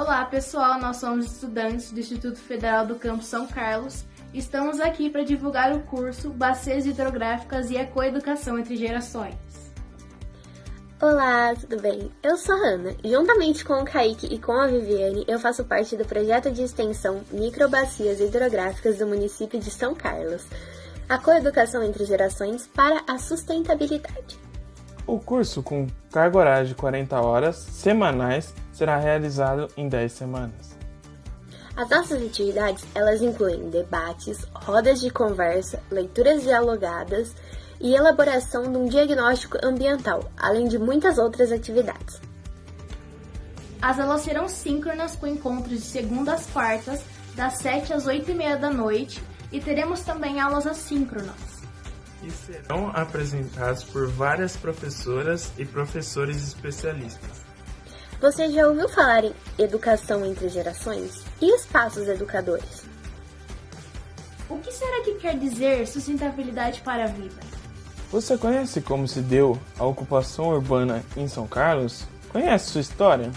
Olá pessoal, nós somos estudantes do Instituto Federal do Campo São Carlos. Estamos aqui para divulgar o curso Bacias Hidrográficas e Ecoeducação entre Gerações. Olá, tudo bem? Eu sou a Hanna e juntamente com o Kaique e com a Viviane eu faço parte do projeto de extensão Microbacias Hidrográficas do município de São Carlos, a coeducação entre gerações para a sustentabilidade. O curso, com carga horária de 40 horas semanais, será realizado em 10 semanas. As nossas atividades, elas incluem debates, rodas de conversa, leituras dialogadas e elaboração de um diagnóstico ambiental, além de muitas outras atividades. As aulas serão síncronas com encontros de segunda às quartas, das 7 às 8 e meia da noite, e teremos também aulas assíncronas. E serão apresentados por várias professoras e professores especialistas. Você já ouviu falar em educação entre gerações? E espaços educadores? O que será que quer dizer sustentabilidade para a vida? Você conhece como se deu a ocupação urbana em São Carlos? Conhece sua história?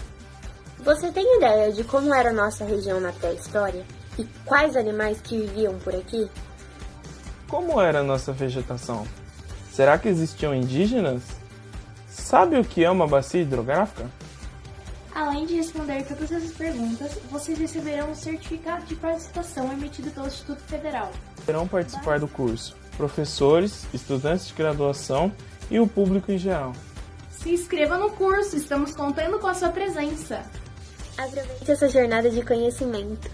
Você tem ideia de como era a nossa região na pré-história? E quais animais que viviam por aqui? Como era a nossa vegetação? Será que existiam indígenas? Sabe o que é uma bacia hidrográfica? Além de responder todas essas perguntas, vocês receberão um certificado de participação emitido pelo Instituto Federal. Poderão participar do curso professores, estudantes de graduação e o público em geral. Se inscreva no curso, estamos contando com a sua presença. Aproveite essa jornada de conhecimento.